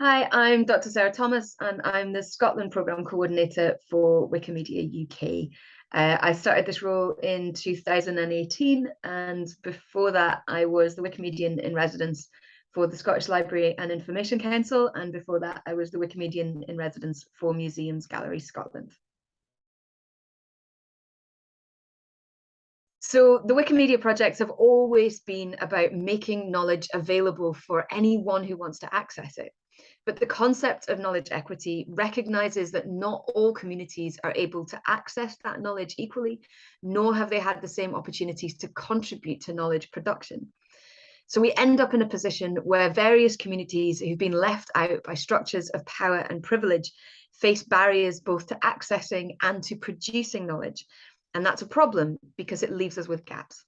Hi, I'm Dr. Sarah Thomas, and I'm the Scotland Programme Coordinator for Wikimedia UK. Uh, I started this role in 2018, and before that, I was the Wikimedian in residence for the Scottish Library and Information Council, and before that, I was the Wikimedian in residence for Museums Gallery Scotland. So the Wikimedia projects have always been about making knowledge available for anyone who wants to access it. But the concept of knowledge equity recognizes that not all communities are able to access that knowledge equally, nor have they had the same opportunities to contribute to knowledge production. So we end up in a position where various communities who've been left out by structures of power and privilege face barriers both to accessing and to producing knowledge. And that's a problem because it leaves us with gaps.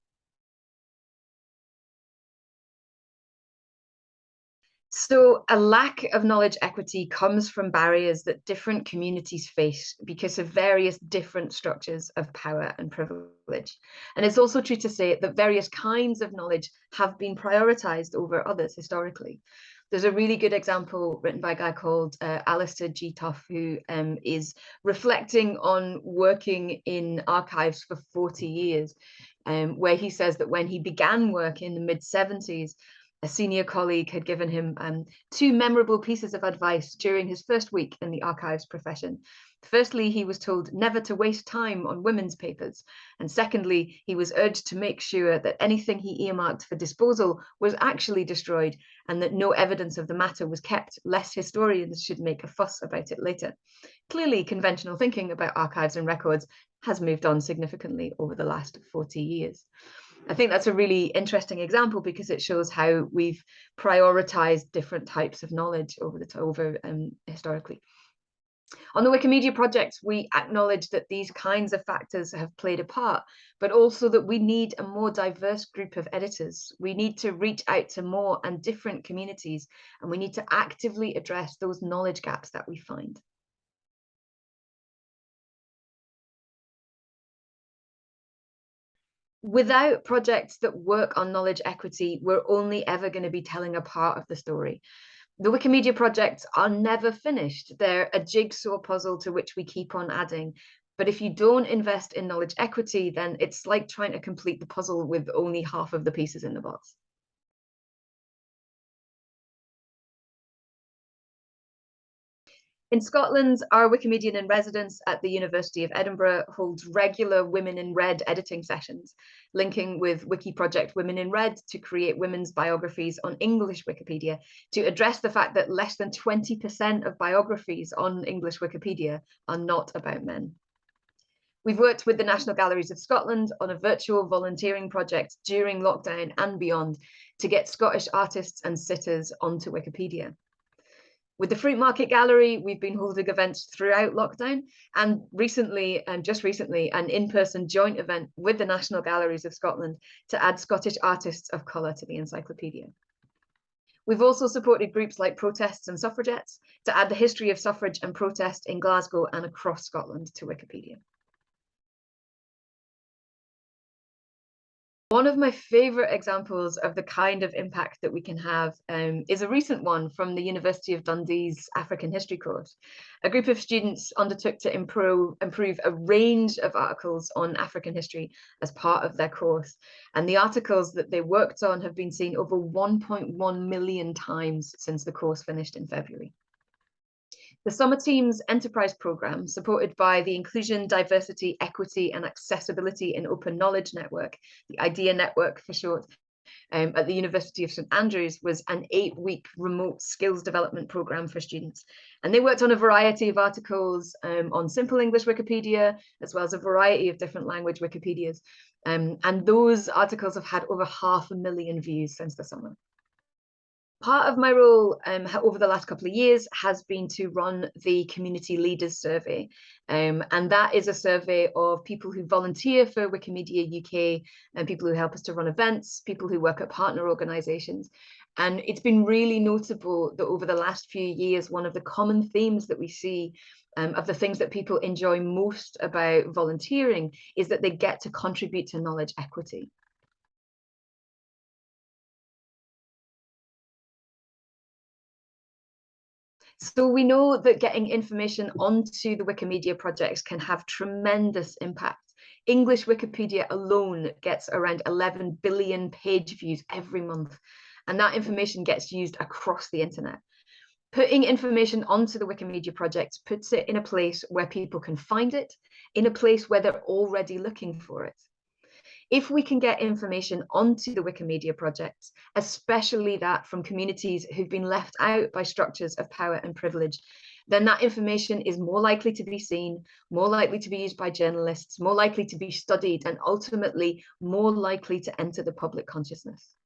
So a lack of knowledge equity comes from barriers that different communities face because of various different structures of power and privilege. And it's also true to say that various kinds of knowledge have been prioritized over others historically. There's a really good example written by a guy called uh, Alistair G. Tough, who um, is reflecting on working in archives for 40 years, um, where he says that when he began work in the mid 70s, a senior colleague had given him um, two memorable pieces of advice during his first week in the archives profession. Firstly, he was told never to waste time on women's papers. And secondly, he was urged to make sure that anything he earmarked for disposal was actually destroyed and that no evidence of the matter was kept, lest historians should make a fuss about it later. Clearly, conventional thinking about archives and records has moved on significantly over the last 40 years. I think that's a really interesting example because it shows how we've prioritized different types of knowledge over the over um, historically. On the Wikimedia projects, we acknowledge that these kinds of factors have played a part, but also that we need a more diverse group of editors. We need to reach out to more and different communities, and we need to actively address those knowledge gaps that we find. Without projects that work on knowledge equity, we're only ever going to be telling a part of the story. The Wikimedia projects are never finished. They're a jigsaw puzzle to which we keep on adding. But if you don't invest in knowledge equity, then it's like trying to complete the puzzle with only half of the pieces in the box. In Scotland, our Wikimedian in residence at the University of Edinburgh holds regular Women in Red editing sessions, linking with WikiProject Women in Red to create women's biographies on English Wikipedia to address the fact that less than 20% of biographies on English Wikipedia are not about men. We've worked with the National Galleries of Scotland on a virtual volunteering project during lockdown and beyond to get Scottish artists and sitters onto Wikipedia. With the Fruitmarket Gallery, we've been holding events throughout lockdown and recently, and just recently, an in-person joint event with the National Galleries of Scotland to add Scottish artists of colour to the encyclopedia. We've also supported groups like Protests and Suffragettes to add the history of suffrage and protest in Glasgow and across Scotland to Wikipedia. One of my favorite examples of the kind of impact that we can have um, is a recent one from the University of Dundee's African history course. A group of students undertook to improve, improve a range of articles on African history as part of their course. And the articles that they worked on have been seen over 1.1 million times since the course finished in February. The Summer Team's enterprise programme, supported by the Inclusion, Diversity, Equity and Accessibility in Open Knowledge Network, the IDEA Network for short, um, at the University of St Andrews was an eight-week remote skills development programme for students. And they worked on a variety of articles um, on simple English Wikipedia, as well as a variety of different language Wikipedias. Um, and those articles have had over half a million views since the summer part of my role um, over the last couple of years has been to run the Community Leaders Survey. Um, and that is a survey of people who volunteer for Wikimedia UK and people who help us to run events, people who work at partner organisations. And it's been really notable that over the last few years, one of the common themes that we see um, of the things that people enjoy most about volunteering is that they get to contribute to knowledge equity. So we know that getting information onto the Wikimedia projects can have tremendous impact. English Wikipedia alone gets around 11 billion page views every month, and that information gets used across the internet. Putting information onto the Wikimedia project puts it in a place where people can find it, in a place where they're already looking for it. If we can get information onto the Wikimedia projects, especially that from communities who've been left out by structures of power and privilege, then that information is more likely to be seen, more likely to be used by journalists, more likely to be studied, and ultimately more likely to enter the public consciousness.